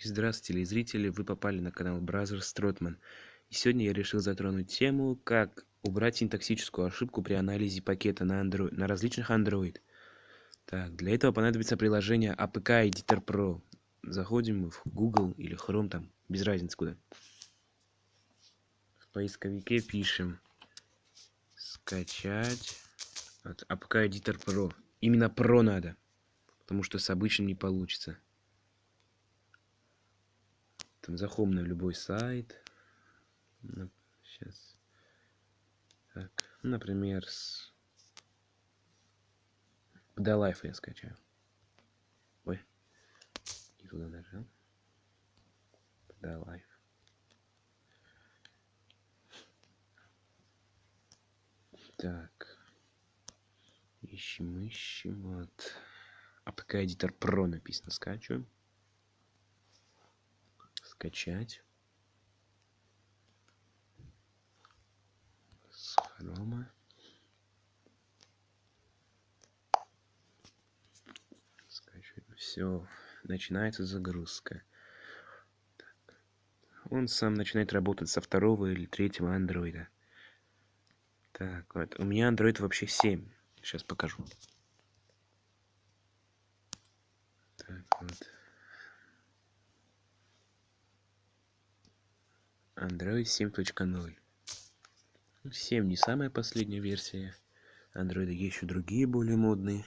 Здравствуйте, телезрители! Вы попали на канал Бразер Стротман. И сегодня я решил затронуть тему, как убрать синтаксическую ошибку при анализе пакета на, Android, на различных Android. Так, для этого понадобится приложение APK Editor Pro. Заходим в Google или Chrome, там, без разницы куда. В поисковике пишем скачать от APK Editor Pro. Именно Pro надо, потому что с обычным не получится там заходим на любой сайт. Сейчас так например с да лайф я скачаю. Ой и туда нажал. Да лайф так. Ищем ищем. Вот. APK Editor Pro написано скачиваем скачать. С хрома. Скачивать все начинается загрузка. Он сам начинает работать со второго или третьего андроида. Так вот. У меня андроид вообще 7 сейчас покажу. Так вот Android 7.0. 7 не самая последняя версия. Android еще другие более модные.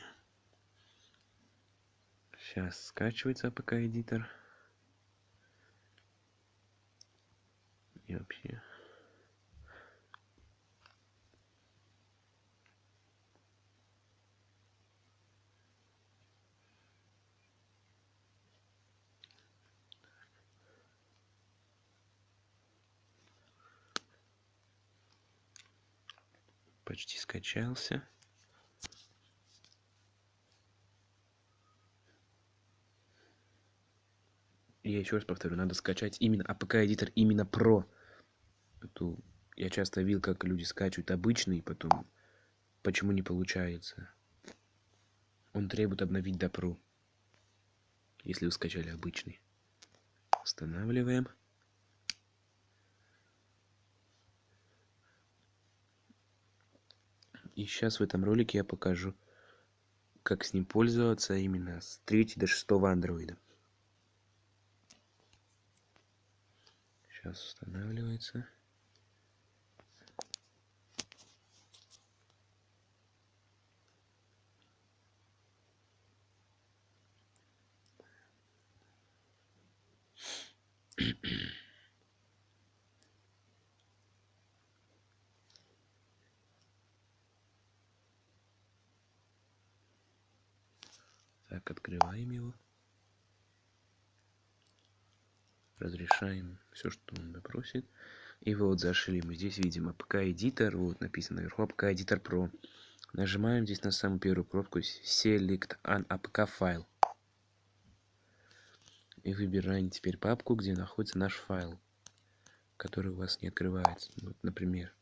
Сейчас скачивается APK Editor. И вообще почти скачался. Я еще раз повторю, надо скачать именно Editor, именно Pro. Эту я часто видел, как люди скачивают обычный, потом почему не получается. Он требует обновить до Pro, если вы скачали обычный. Устанавливаем. И сейчас в этом ролике я покажу, как с ним пользоваться именно с 3 до 6 андроида. Сейчас устанавливается. Так, открываем его. Разрешаем все, что он просит. И вот зашли мы. Здесь видим APK Editor. Вот написано наверху APK Editor Pro. Нажимаем здесь на самую первую кнопку Select an APK File. И выбираем теперь папку, где находится наш файл, который у вас не открывается. Вот, например.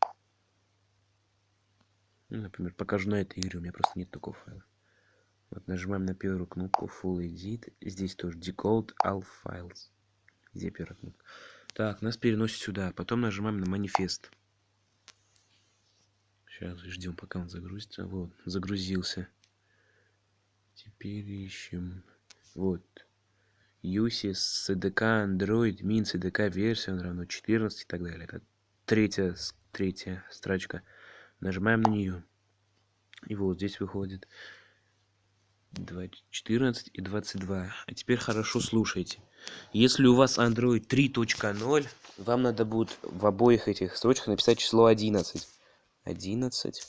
Ну, например, покажу на этой игре. У меня просто нет такого файла. Вот нажимаем на первую кнопку Full Edit. Здесь тоже Decode All Files. Где первая кнопка? Так, нас переносит сюда. Потом нажимаем на манифест. Сейчас ждем, пока он загрузится. Вот, загрузился. Теперь ищем. Вот. USIS CDK Android Min CDK он равно 14 и так далее. Это третья, третья строчка. Нажимаем на нее. И вот здесь выходит 14 и 22. А теперь хорошо слушайте. Если у вас Android 3.0, вам надо будет в обоих этих строчках написать число 11. 11.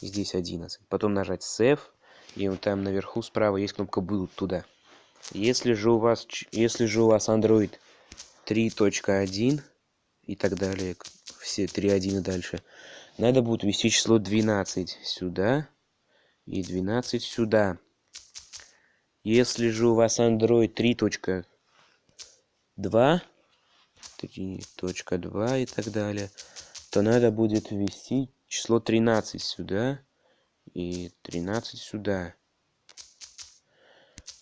Здесь 11. Потом нажать Save. И вот там наверху справа есть кнопка Build туда. Если же у вас, если же у вас Android 3.1 и так далее, все 3.1 и дальше, надо будет ввести число 12 сюда и 12 сюда. Если же у вас Android 3.2, 3.2 и так далее, то надо будет ввести число 13 сюда и 13 сюда.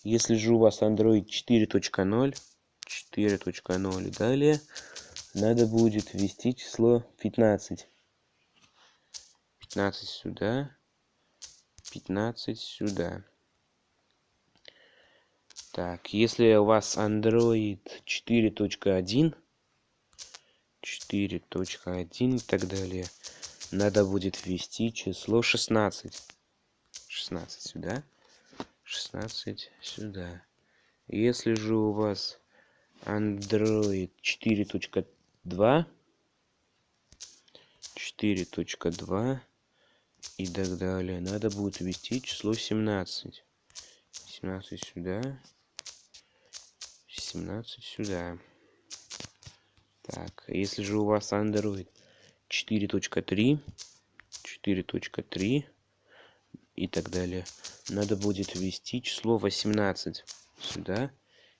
Если же у вас Android 4.0, 4.0 и далее надо будет ввести число 15. 15 сюда, 15 сюда. Так, если у вас Android 4.1, 4.1 и так далее, надо будет ввести число 16. 16 сюда, 16 сюда. Если же у вас Android 4.2, 4.2 и так далее, надо будет ввести число 17. 17 сюда, 17 сюда. Так, если же у вас Android 4.3, 4.3 и так далее, надо будет ввести число 18 сюда.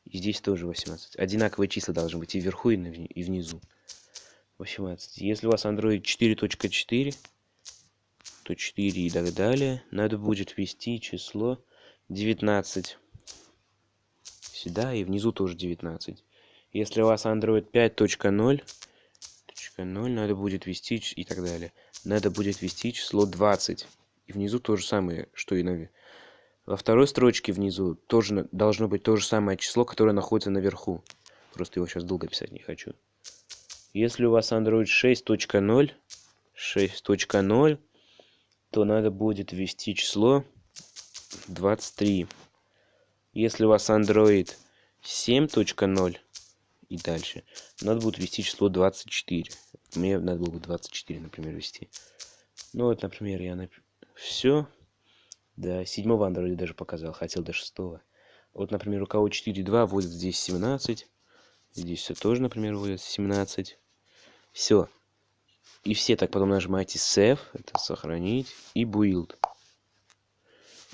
И здесь тоже 18. Одинаковые числа должны быть и вверху, и, и внизу. 18. Если у вас Android 4.4, то 4 и так далее, надо будет ввести число 19 сюда и внизу тоже 19. Если у вас Android 5.0, 0 надо будет ввести и так далее. Надо будет ввести число 20. И внизу то же самое, что и на... Во второй строчке внизу тоже должно быть то же самое число, которое находится наверху. Просто его сейчас долго писать не хочу. Если у вас Android 6.0, 6.0, то надо будет ввести число 23. Если у вас Android 7.0 и дальше, надо будет ввести число 24. Мне надо было бы 24, например, ввести. Ну вот, например, я нап... все. Да, седьмого Android даже показал, хотел до шестого. Вот, например, у кого 4.2 вводит здесь 17. Здесь все тоже, например, вводит 17. Все. И все так потом нажимаете Save, это сохранить, и Build.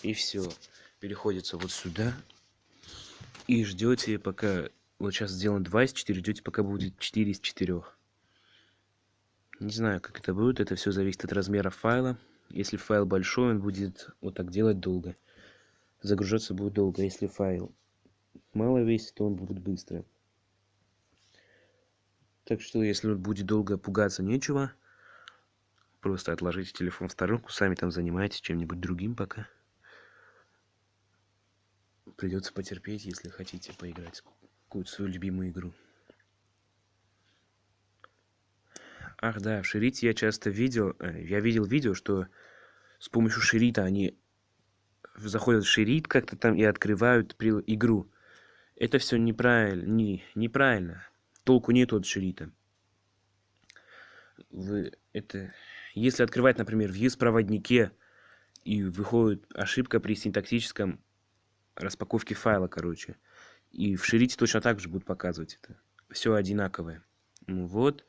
И все переходится вот сюда. И ждете, пока... Вот сейчас сделано 2 из 4, ждете, пока будет 4 из 4. Не знаю, как это будет. Это все зависит от размера файла. Если файл большой, он будет вот так делать долго. Загружаться будет долго. Если файл мало весит, то он будет быстро. Так что, если будет долго пугаться нечего, просто отложите телефон в сторонку, сами там занимайтесь чем-нибудь другим пока придется потерпеть, если хотите поиграть в какую-то свою любимую игру. Ах да, в Ширите я часто видел, э, я видел видео, что с помощью Ширита они заходят в Ширит как-то там и открывают игру. Это все неправильно, не, неправильно. Толку нету от SHAREit 'а. Вы, это, если открывать, например, в ES-проводнике и выходит ошибка при синтаксическом распаковки файла, короче. И в SHAREit 'е точно так же будут показывать это. Все одинаковое. Ну вот,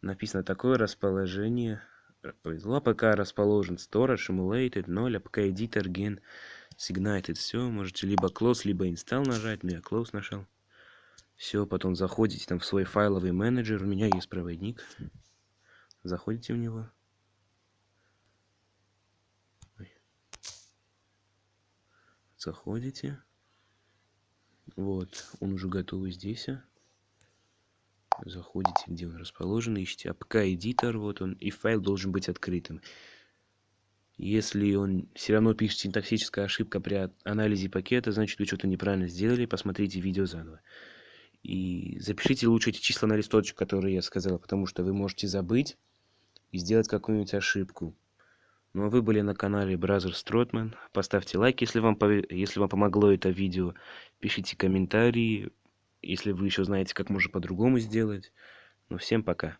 написано такое расположение. Повезло, АПК расположен storage, emulated, 0, APK editor, gen, signed. Все, можете либо close, либо install нажать. Ну, я close нажал. Все, потом заходите там в свой файловый менеджер. У меня есть проводник. Заходите в него. заходите. Вот, он уже готовый здесь. Заходите, где он расположен, ищите APK-эдитор, вот он, и файл должен быть открытым. Если он все равно пишет синтаксическая ошибка при анализе пакета, значит вы что-то неправильно сделали, посмотрите видео заново. И запишите лучше эти числа на листочек, которые я сказал, потому что вы можете забыть и сделать какую-нибудь ошибку. Ну а вы были на канале Бразер Стротман. Поставьте лайк, если вам, если вам помогло это видео. Пишите комментарии, если вы еще знаете, как можно по-другому сделать. Ну всем пока.